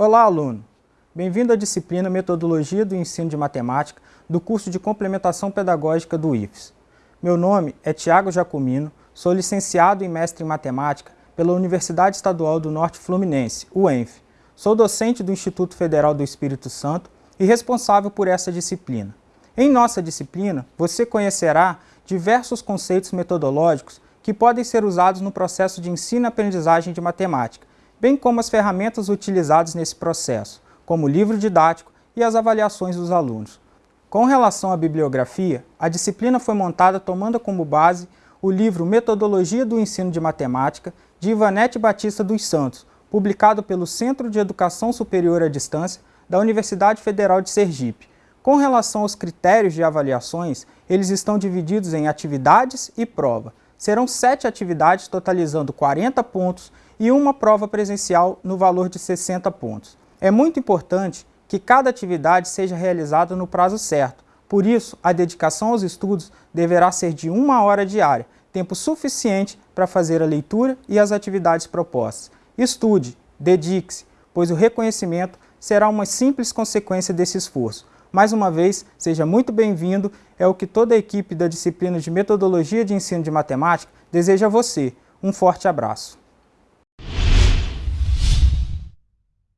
Olá, aluno! Bem-vindo à disciplina Metodologia do Ensino de Matemática do curso de Complementação Pedagógica do IFES. Meu nome é Tiago Jacomino, sou licenciado e mestre em Matemática pela Universidade Estadual do Norte Fluminense, UENF. Sou docente do Instituto Federal do Espírito Santo e responsável por essa disciplina. Em nossa disciplina, você conhecerá diversos conceitos metodológicos que podem ser usados no processo de ensino e aprendizagem de matemática, bem como as ferramentas utilizadas nesse processo, como o livro didático e as avaliações dos alunos. Com relação à bibliografia, a disciplina foi montada tomando como base o livro Metodologia do Ensino de Matemática, de Ivanete Batista dos Santos, publicado pelo Centro de Educação Superior à Distância da Universidade Federal de Sergipe. Com relação aos critérios de avaliações, eles estão divididos em atividades e prova. Serão sete atividades totalizando 40 pontos e uma prova presencial no valor de 60 pontos. É muito importante que cada atividade seja realizada no prazo certo, por isso a dedicação aos estudos deverá ser de uma hora diária, tempo suficiente para fazer a leitura e as atividades propostas. Estude, dedique-se, pois o reconhecimento será uma simples consequência desse esforço. Mais uma vez, seja muito bem-vindo, é o que toda a equipe da disciplina de Metodologia de Ensino de Matemática deseja a você. Um forte abraço.